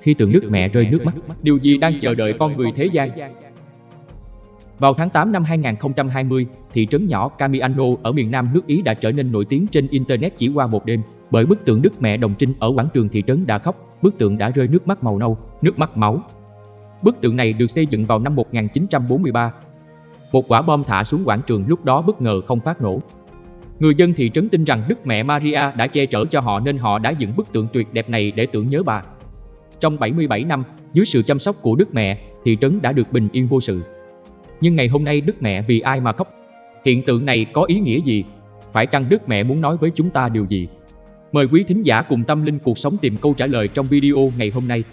khi tượng Đức Mẹ rơi nước mắt. Điều gì đang chờ đợi con người thế gian? Vào tháng 8 năm 2020, thị trấn nhỏ Camiano ở miền Nam nước Ý đã trở nên nổi tiếng trên Internet chỉ qua một đêm bởi bức tượng Đức Mẹ Đồng Trinh ở quảng trường thị trấn đã khóc, bức tượng đã rơi nước mắt màu nâu, nước mắt máu. Bức tượng này được xây dựng vào năm 1943. Một quả bom thả xuống quảng trường lúc đó bất ngờ không phát nổ. Người dân thị trấn tin rằng Đức Mẹ Maria đã che chở cho họ nên họ đã dựng bức tượng tuyệt đẹp này để tưởng nhớ bà. Trong 77 năm, dưới sự chăm sóc của Đức Mẹ, thị trấn đã được bình yên vô sự. Nhưng ngày hôm nay Đức Mẹ vì ai mà khóc? Hiện tượng này có ý nghĩa gì? Phải chăng Đức Mẹ muốn nói với chúng ta điều gì? Mời quý thính giả cùng tâm linh cuộc sống tìm câu trả lời trong video ngày hôm nay.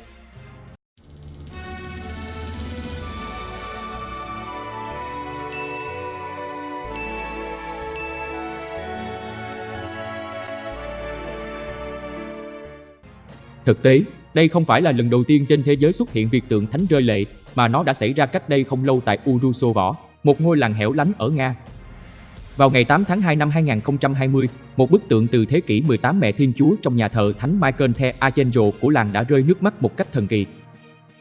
Thực tế, đây không phải là lần đầu tiên trên thế giới xuất hiện việc tượng thánh rơi lệ, mà nó đã xảy ra cách đây không lâu tại Urusovo, một ngôi làng hẻo lánh ở Nga. Vào ngày 8 tháng 2 năm 2020, một bức tượng từ thế kỷ 18 Mẹ Thiên Chúa trong nhà thờ Thánh Michael the Archangel của làng đã rơi nước mắt một cách thần kỳ.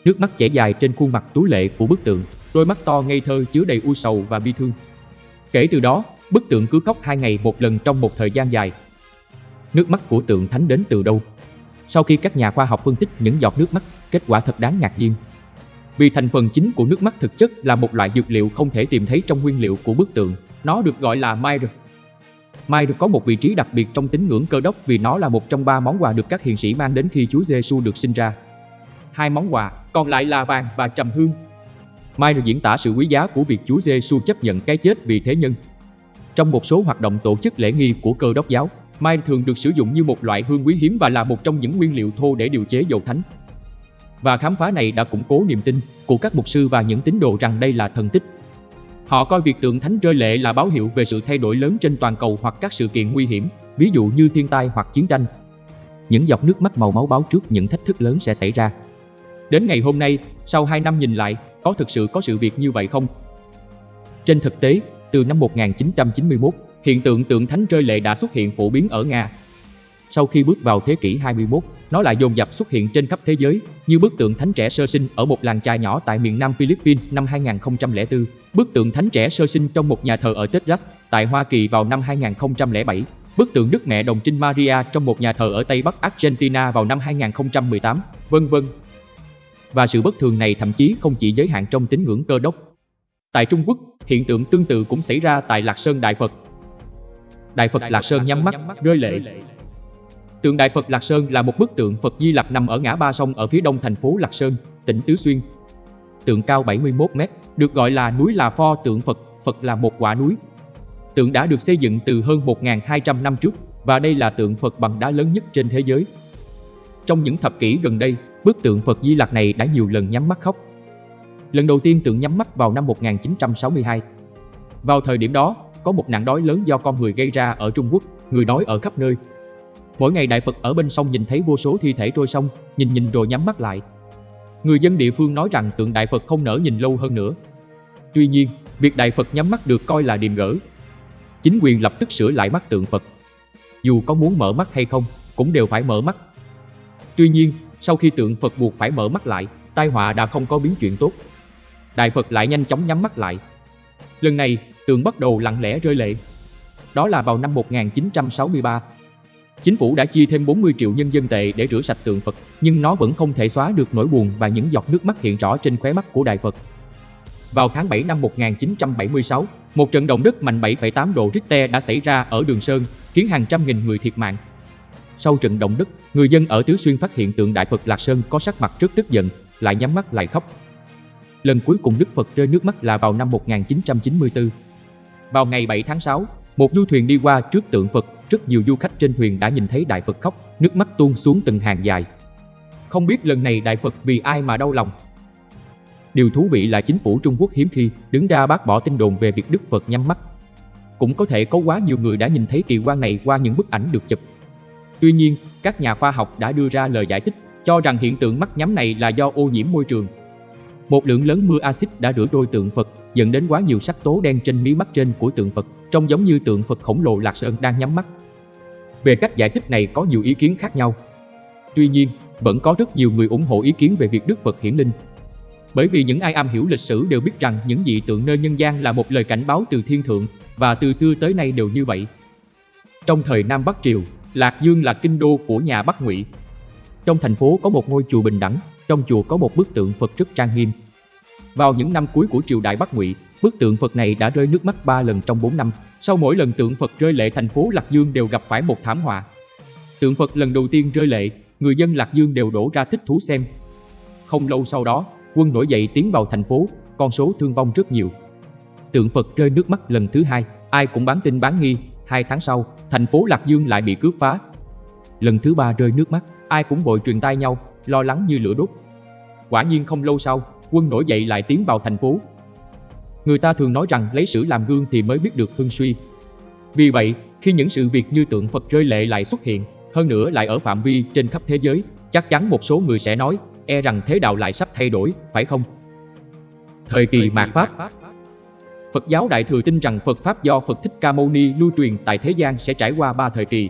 Nước mắt chảy dài trên khuôn mặt tú lệ của bức tượng, đôi mắt to ngây thơ chứa đầy u sầu và bi thương. Kể từ đó, bức tượng cứ khóc hai ngày một lần trong một thời gian dài. Nước mắt của tượng thánh đến từ đâu? Sau khi các nhà khoa học phân tích những giọt nước mắt, kết quả thật đáng ngạc nhiên. Vì thành phần chính của nước mắt thực chất là một loại dược liệu không thể tìm thấy trong nguyên liệu của bức tượng. Nó được gọi là myrrh. Myrrh có một vị trí đặc biệt trong tín ngưỡng cơ đốc vì nó là một trong ba món quà được các hiền sĩ mang đến khi Chúa Giêsu được sinh ra. Hai món quà, còn lại là vàng và trầm hương. Myrrh diễn tả sự quý giá của việc Chúa Giêsu chấp nhận cái chết vì thế nhân. Trong một số hoạt động tổ chức lễ nghi của cơ đốc giáo, Mai thường được sử dụng như một loại hương quý hiếm và là một trong những nguyên liệu thô để điều chế dầu thánh. Và khám phá này đã củng cố niềm tin của các mục sư và những tín đồ rằng đây là thần tích. Họ coi việc tượng thánh rơi lệ là báo hiệu về sự thay đổi lớn trên toàn cầu hoặc các sự kiện nguy hiểm, ví dụ như thiên tai hoặc chiến tranh. Những giọt nước mắt màu máu báo trước những thách thức lớn sẽ xảy ra. Đến ngày hôm nay, sau 2 năm nhìn lại, có thực sự có sự việc như vậy không? Trên thực tế, từ năm 1991, Hiện tượng tượng thánh rơi lệ đã xuất hiện phổ biến ở Nga. Sau khi bước vào thế kỷ 21, nó lại dồn dập xuất hiện trên khắp thế giới, như bức tượng thánh trẻ sơ sinh ở một làng trai nhỏ tại miền Nam Philippines năm 2004, bức tượng thánh trẻ sơ sinh trong một nhà thờ ở Texas tại Hoa Kỳ vào năm 2007, bức tượng Đức Mẹ Đồng Trinh Maria trong một nhà thờ ở Tây Bắc Argentina vào năm 2018, vân vân. Và sự bất thường này thậm chí không chỉ giới hạn trong tín ngưỡng cơ đốc. Tại Trung Quốc, hiện tượng tương tự cũng xảy ra tại Lạc Sơn Đại Phật Đại Phật Lạc Sơn nhắm mắt, rơi lệ. Tượng Đại Phật Lạc Sơn là một bức tượng Phật Di Lặc nằm ở ngã ba sông ở phía đông thành phố Lạc Sơn, tỉnh Tứ Xuyên. Tượng cao 71 mét, được gọi là núi là pho tượng Phật, Phật là một quả núi. Tượng đã được xây dựng từ hơn 1.200 năm trước và đây là tượng Phật bằng đá lớn nhất trên thế giới. Trong những thập kỷ gần đây, bức tượng Phật Di Lặc này đã nhiều lần nhắm mắt khóc. Lần đầu tiên tượng nhắm mắt vào năm 1962. Vào thời điểm đó, có một nạn đói lớn do con người gây ra ở Trung Quốc, người đói ở khắp nơi. Mỗi ngày Đại Phật ở bên sông nhìn thấy vô số thi thể trôi sông, nhìn nhìn rồi nhắm mắt lại. Người dân địa phương nói rằng tượng Đại Phật không nỡ nhìn lâu hơn nữa. Tuy nhiên, việc Đại Phật nhắm mắt được coi là điềm gỡ. Chính quyền lập tức sửa lại mắt tượng Phật. Dù có muốn mở mắt hay không, cũng đều phải mở mắt. Tuy nhiên, sau khi tượng Phật buộc phải mở mắt lại, tai họa đã không có biến chuyện tốt. Đại Phật lại nhanh chóng nhắm mắt lại. Lần này, tượng bắt đầu lặng lẽ rơi lệ. Đó là vào năm 1963. Chính phủ đã chi thêm 40 triệu nhân dân tệ để rửa sạch tượng Phật, nhưng nó vẫn không thể xóa được nỗi buồn và những giọt nước mắt hiện rõ trên khóe mắt của Đại Phật. Vào tháng 7 năm 1976, một trận động đất mạnh 7,8 độ Richter đã xảy ra ở Đường Sơn, khiến hàng trăm nghìn người thiệt mạng. Sau trận động đất, người dân ở Tứ Xuyên phát hiện tượng Đại Phật Lạc Sơn có sắc mặt rất tức giận, lại nhắm mắt lại khóc. Lần cuối cùng Đức Phật rơi nước mắt là vào năm 1994. Vào ngày 7 tháng 6, một du thuyền đi qua trước tượng Phật, rất nhiều du khách trên thuyền đã nhìn thấy Đại Phật khóc, nước mắt tuôn xuống từng hàng dài. Không biết lần này Đại Phật vì ai mà đau lòng. Điều thú vị là chính phủ Trung Quốc hiếm khi đứng ra bác bỏ tin đồn về việc Đức Phật nhắm mắt. Cũng có thể có quá nhiều người đã nhìn thấy kỳ quan này qua những bức ảnh được chụp. Tuy nhiên, các nhà khoa học đã đưa ra lời giải thích cho rằng hiện tượng mắt nhắm này là do ô nhiễm môi trường. Một lượng lớn mưa axit đã rửa đôi tượng Phật dẫn đến quá nhiều sắc tố đen trên mí mắt trên của tượng Phật, trông giống như tượng Phật khổng lồ Lạc Sơn đang nhắm mắt. Về cách giải thích này có nhiều ý kiến khác nhau. Tuy nhiên, vẫn có rất nhiều người ủng hộ ý kiến về việc Đức Phật hiển linh. Bởi vì những ai am hiểu lịch sử đều biết rằng những dị tượng nơi nhân gian là một lời cảnh báo từ thiên thượng và từ xưa tới nay đều như vậy. Trong thời Nam Bắc Triều, Lạc Dương là kinh đô của nhà Bắc Ngụy. Trong thành phố có một ngôi chùa bình đẳng, trong chùa có một bức tượng Phật rất trang nghiêm. Vào những năm cuối của triều đại Bắc Ngụy, bức tượng Phật này đã rơi nước mắt 3 lần trong 4 năm. Sau mỗi lần tượng Phật rơi lệ thành phố Lạc Dương đều gặp phải một thảm họa. Tượng Phật lần đầu tiên rơi lệ, người dân Lạc Dương đều đổ ra thích thú xem. Không lâu sau đó, quân nổi dậy tiến vào thành phố, con số thương vong rất nhiều. Tượng Phật rơi nước mắt lần thứ hai, ai cũng bán tin bán nghi, hai tháng sau, thành phố Lạc Dương lại bị cướp phá. Lần thứ ba rơi nước mắt, ai cũng vội truyền tai nhau, lo lắng như lửa đốt. Quả nhiên không lâu sau, quân nổi dậy lại tiến vào thành phố. Người ta thường nói rằng lấy sử làm gương thì mới biết được hưng suy. Vì vậy, khi những sự việc như tượng Phật rơi lệ lại xuất hiện, hơn nữa lại ở phạm vi trên khắp thế giới, chắc chắn một số người sẽ nói, e rằng thế đạo lại sắp thay đổi, phải không? Thời kỳ mạt Pháp Phật giáo Đại Thừa tin rằng Phật Pháp do Phật Thích Ca Mâu Ni lưu truyền tại thế gian sẽ trải qua ba thời kỳ.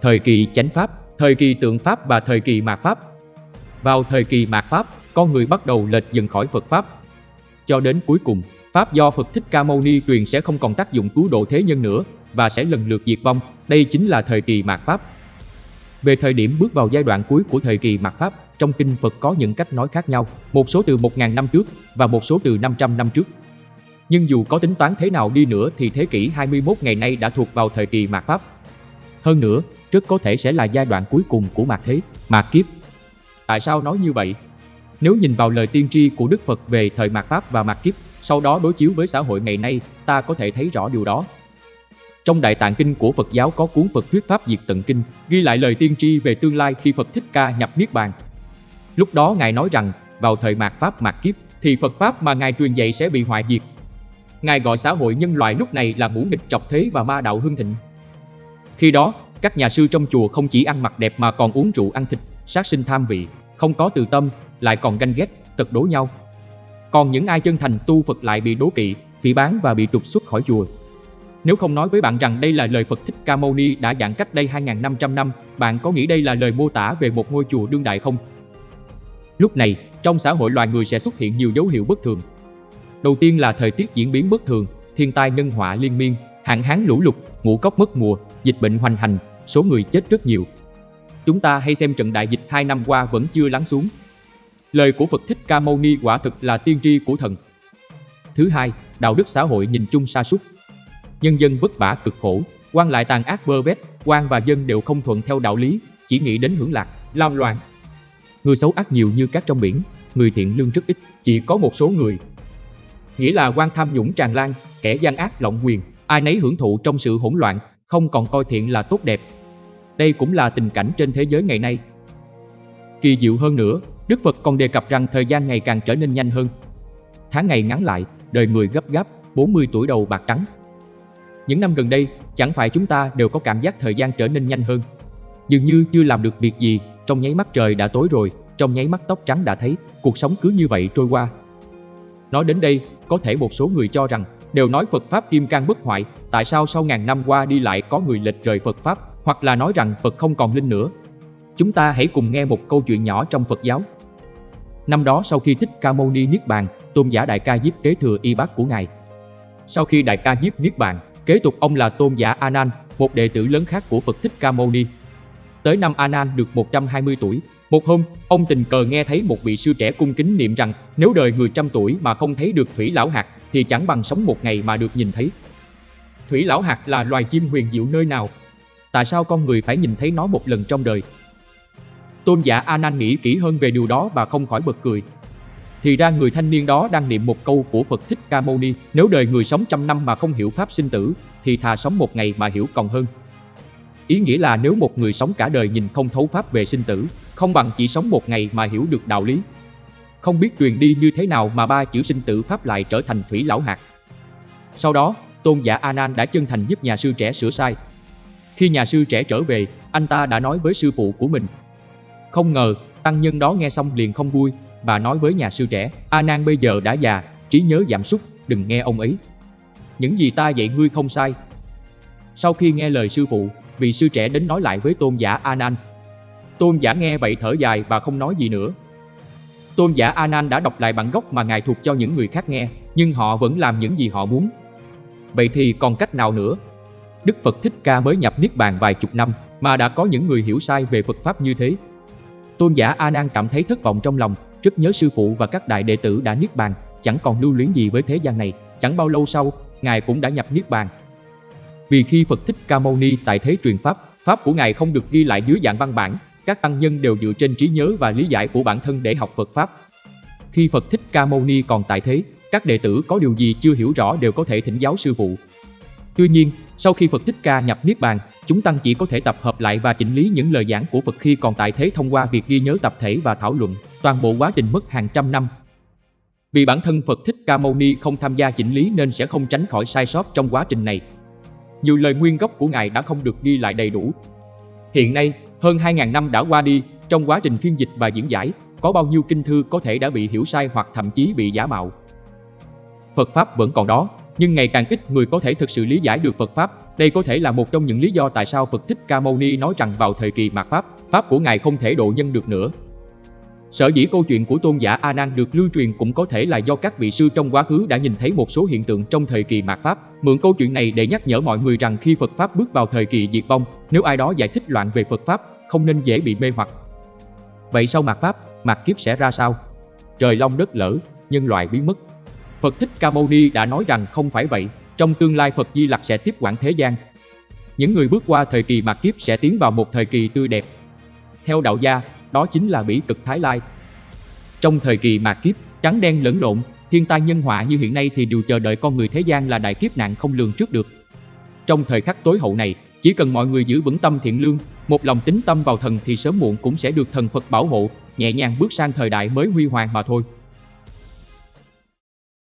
Thời kỳ chánh Pháp, thời kỳ tượng Pháp và thời kỳ mạt Pháp. Vào thời kỳ mạt Pháp, con người bắt đầu lệch dần khỏi Phật Pháp. Cho đến cuối cùng, Pháp do Phật Thích Ca Mâu Ni truyền sẽ không còn tác dụng cứu độ thế nhân nữa và sẽ lần lượt diệt vong. Đây chính là thời kỳ mạt Pháp. Về thời điểm bước vào giai đoạn cuối của thời kỳ mạt Pháp, trong kinh Phật có những cách nói khác nhau, một số từ 1.000 năm trước và một số từ 500 năm trước. Nhưng dù có tính toán thế nào đi nữa thì thế kỷ 21 ngày nay đã thuộc vào thời kỳ mạt Pháp. Hơn nữa, rất có thể sẽ là giai đoạn cuối cùng của mạt thế, mạt kiếp. Tại sao nói như vậy? Nếu nhìn vào lời tiên tri của Đức Phật về thời mạt Pháp và mạt kiếp, sau đó đối chiếu với xã hội ngày nay, ta có thể thấy rõ điều đó. Trong Đại Tạng Kinh của Phật giáo có cuốn Phật Thuyết Pháp Diệt Tận Kinh, ghi lại lời tiên tri về tương lai khi Phật Thích Ca nhập Niết Bàn. Lúc đó Ngài nói rằng, vào thời mạt Pháp mạt kiếp, thì Phật Pháp mà Ngài truyền dạy sẽ bị hoại diệt. Ngài gọi xã hội nhân loại lúc này là ngũ nghịch trọc thế và ma đạo hưng thịnh. Khi đó, các nhà sư trong chùa không chỉ ăn mặc đẹp mà còn uống rượu ăn thịt, sát sinh tham vị, không có từ tâm, lại còn ganh ghét, tật đố nhau. Còn những ai chân thành tu Phật lại bị đố kỵ, phỉ bán và bị trục xuất khỏi chùa. Nếu không nói với bạn rằng đây là lời Phật Thích Ca Mâu Ni đã giảng cách đây 2.500 năm, bạn có nghĩ đây là lời mô tả về một ngôi chùa đương đại không? Lúc này, trong xã hội loài người sẽ xuất hiện nhiều dấu hiệu bất thường. Đầu tiên là thời tiết diễn biến bất thường, thiên tai nhân họa liên miên, hạn hán lũ lụt, ngũ cốc mất mùa, dịch bệnh hoành hành, số người chết rất nhiều. Chúng ta hay xem trận đại dịch 2 năm qua vẫn chưa lắng xuống. Lời của Phật Thích Ca Mâu Ni quả thực là tiên tri của thần. Thứ hai, đạo đức xã hội nhìn chung sa sút nhân dân vất vả cực khổ, quan lại tàn ác bơ vét, quan và dân đều không thuận theo đạo lý, chỉ nghĩ đến hưởng lạc, lao loạn. Người xấu ác nhiều như cát trong biển, người thiện lương rất ít, chỉ có một số người. Nghĩa là quan tham nhũng tràn lan, kẻ gian ác lộng quyền, ai nấy hưởng thụ trong sự hỗn loạn, không còn coi thiện là tốt đẹp. Đây cũng là tình cảnh trên thế giới ngày nay. Kỳ diệu hơn nữa, Đức Phật còn đề cập rằng thời gian ngày càng trở nên nhanh hơn. Tháng ngày ngắn lại, đời người gấp gáp, 40 tuổi đầu bạc trắng, những năm gần đây, chẳng phải chúng ta đều có cảm giác thời gian trở nên nhanh hơn. Dường như chưa làm được việc gì, trong nháy mắt trời đã tối rồi, trong nháy mắt tóc trắng đã thấy, cuộc sống cứ như vậy trôi qua. Nói đến đây, có thể một số người cho rằng, đều nói Phật Pháp kim cang bất hoại, tại sao sau ngàn năm qua đi lại có người lệch rời Phật Pháp, hoặc là nói rằng Phật không còn linh nữa. Chúng ta hãy cùng nghe một câu chuyện nhỏ trong Phật giáo. Năm đó sau khi Thích Ca Mâu Ni Niết Bàn, tôn giả Đại Ca Diếp kế thừa y bát của Ngài. Sau khi Đại Ca Diếp Niết Bàn, Kế tục ông là tôn giả A Nan, một đệ tử lớn khác của Phật Thích Ca Mâu Ni. Tới năm A Nan được 120 tuổi, một hôm, ông tình cờ nghe thấy một vị sư trẻ cung kính niệm rằng nếu đời người trăm tuổi mà không thấy được thủy lão hạt thì chẳng bằng sống một ngày mà được nhìn thấy. Thủy lão hạt là loài chim huyền diệu nơi nào? Tại sao con người phải nhìn thấy nó một lần trong đời? Tôn giả A Nan nghĩ kỹ hơn về điều đó và không khỏi bật cười. Thì ra người thanh niên đó đang niệm một câu của Phật Thích Ca Mâu Ni, nếu đời người sống trăm năm mà không hiểu pháp sinh tử, thì thà sống một ngày mà hiểu còn hơn. Ý nghĩa là nếu một người sống cả đời nhìn không thấu pháp về sinh tử, không bằng chỉ sống một ngày mà hiểu được đạo lý. Không biết truyền đi như thế nào mà ba chữ sinh tử pháp lại trở thành thủy lão hạt. Sau đó, tôn giả A Nan đã chân thành giúp nhà sư trẻ sửa sai. Khi nhà sư trẻ trở về, anh ta đã nói với sư phụ của mình. Không ngờ, tăng nhân đó nghe xong liền không vui, Bà nói với nhà sư trẻ, A Nan bây giờ đã già, trí nhớ giảm sút, đừng nghe ông ấy. Những gì ta dạy ngươi không sai. Sau khi nghe lời sư phụ, vị sư trẻ đến nói lại với tôn giả A Nan. Tôn giả nghe vậy thở dài và không nói gì nữa. Tôn giả A Nan đã đọc lại bản gốc mà ngài thuộc cho những người khác nghe, nhưng họ vẫn làm những gì họ muốn. Vậy thì còn cách nào nữa? Đức Phật Thích Ca mới nhập Niết Bàn vài chục năm mà đã có những người hiểu sai về Phật Pháp như thế. Tôn giả A Nan cảm thấy thất vọng trong lòng, rất nhớ sư phụ và các đại đệ tử đã Niết Bàn, chẳng còn lưu luyến gì với thế gian này. Chẳng bao lâu sau, ngài cũng đã nhập Niết Bàn. Vì khi Phật Thích Ca Mâu Ni tại thế truyền pháp, pháp của ngài không được ghi lại dưới dạng văn bản, các tăng nhân đều dựa trên trí nhớ và lý giải của bản thân để học Phật pháp. Khi Phật Thích Ca Mâu Ni còn tại thế, các đệ tử có điều gì chưa hiểu rõ đều có thể thỉnh giáo sư phụ. Tuy nhiên, sau khi Phật Thích Ca nhập Niết Bàn, chúng tăng chỉ có thể tập hợp lại và chỉnh lý những lời giảng của Phật khi còn tại thế thông qua việc ghi nhớ tập thể và thảo luận. Toàn bộ quá trình mất hàng trăm năm. Vì bản thân Phật Thích Ca Mâu Ni không tham gia chỉnh lý nên sẽ không tránh khỏi sai sót trong quá trình này. Nhiều lời nguyên gốc của Ngài đã không được ghi lại đầy đủ. Hiện nay, hơn 2.000 năm đã qua đi, trong quá trình phiên dịch và diễn giải, có bao nhiêu kinh thư có thể đã bị hiểu sai hoặc thậm chí bị giả mạo. Phật Pháp vẫn còn đó, nhưng ngày càng ít người có thể thực sự lý giải được Phật Pháp. Đây có thể là một trong những lý do tại sao Phật Thích Ca Mâu Ni nói rằng vào thời kỳ mạt Pháp, Pháp của Ngài không thể độ nhân được nữa. Sở dĩ câu chuyện của tôn giả A Nan được lưu truyền cũng có thể là do các vị sư trong quá khứ đã nhìn thấy một số hiện tượng trong thời kỳ mạt Pháp. Mượn câu chuyện này để nhắc nhở mọi người rằng khi Phật Pháp bước vào thời kỳ diệt vong, nếu ai đó giải thích loạn về Phật Pháp, không nên dễ bị mê hoặc. Vậy sau mạt Pháp, mạt kiếp sẽ ra sao? Trời long đất lở, nhân loại biến mất. Phật Thích Ca Mâu Ni đã nói rằng không phải vậy, trong tương lai Phật Di Lặc sẽ tiếp quản thế gian. Những người bước qua thời kỳ mạt kiếp sẽ tiến vào một thời kỳ tươi đẹp. Theo đạo gia, đó chính là bỉ cực Thái Lai. Trong thời kỳ mạt kiếp, trắng đen lẫn lộn, thiên tai nhân họa như hiện nay thì điều chờ đợi con người thế gian là đại kiếp nạn không lường trước được. Trong thời khắc tối hậu này, chỉ cần mọi người giữ vững tâm thiện lương, một lòng tính tâm vào thần thì sớm muộn cũng sẽ được thần Phật bảo hộ, nhẹ nhàng bước sang thời đại mới huy hoàng mà thôi.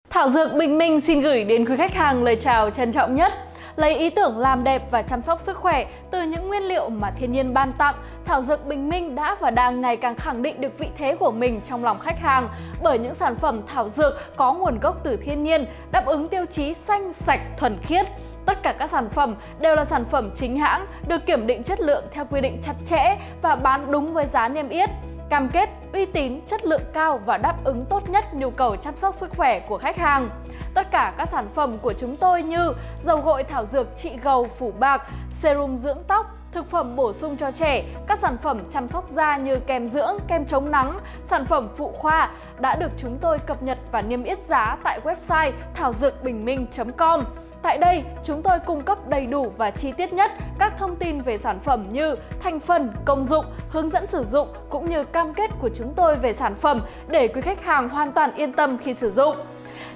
Thảo Dược Bình Minh xin gửi đến quý khách hàng lời chào trân trọng nhất. Lấy ý tưởng làm đẹp và chăm sóc sức khỏe từ những nguyên liệu mà thiên nhiên ban tặng, Thảo Dược Bình Minh đã và đang ngày càng khẳng định được vị thế của mình trong lòng khách hàng bởi những sản phẩm thảo dược có nguồn gốc từ thiên nhiên, đáp ứng tiêu chí xanh, sạch, thuần khiết. Tất cả các sản phẩm đều là sản phẩm chính hãng, được kiểm định chất lượng theo quy định chặt chẽ và bán đúng với giá niêm yết cam kết uy tín, chất lượng cao và đáp ứng tốt nhất nhu cầu chăm sóc sức khỏe của khách hàng. Tất cả các sản phẩm của chúng tôi như dầu gội thảo dược trị gầu phủ bạc, serum dưỡng tóc, thực phẩm bổ sung cho trẻ, các sản phẩm chăm sóc da như kem dưỡng, kem chống nắng, sản phẩm phụ khoa đã được chúng tôi cập nhật và niêm yết giá tại website thảo dược bình minh.com. Tại đây, chúng tôi cung cấp đầy đủ và chi tiết nhất các thông tin về sản phẩm như thành phần, công dụng, hướng dẫn sử dụng cũng như cam kết của chúng tôi về sản phẩm để quý khách hàng hoàn toàn yên tâm khi sử dụng.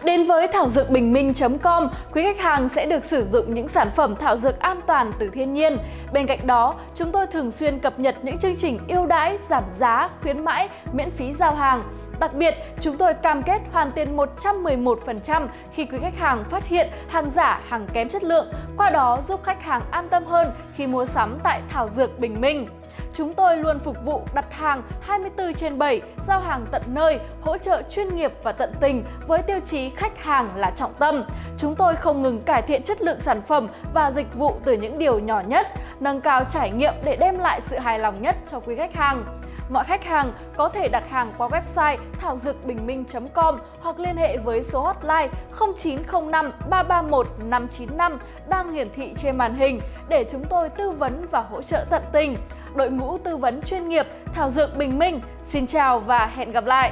Đến với thảo dược bình minh.com, quý khách hàng sẽ được sử dụng những sản phẩm thảo dược an toàn từ thiên nhiên. Bên cạnh đó, chúng tôi thường xuyên cập nhật những chương trình ưu đãi, giảm giá, khuyến mãi, miễn phí giao hàng. Đặc biệt, chúng tôi cam kết hoàn tiền 111% khi quý khách hàng phát hiện hàng giả, hàng kém chất lượng, qua đó giúp khách hàng an tâm hơn khi mua sắm tại Thảo Dược Bình Minh. Chúng tôi luôn phục vụ đặt hàng 24 trên 7, giao hàng tận nơi, hỗ trợ chuyên nghiệp và tận tình với tiêu chí khách hàng là trọng tâm. Chúng tôi không ngừng cải thiện chất lượng sản phẩm và dịch vụ từ những điều nhỏ nhất, nâng cao trải nghiệm để đem lại sự hài lòng nhất cho quý khách hàng. Mọi khách hàng có thể đặt hàng qua website thảo dược bình minh.com hoặc liên hệ với số hotline 0905 331 595 đang hiển thị trên màn hình để chúng tôi tư vấn và hỗ trợ tận tình. Đội ngũ tư vấn chuyên nghiệp Thảo Dược Bình Minh, xin chào và hẹn gặp lại!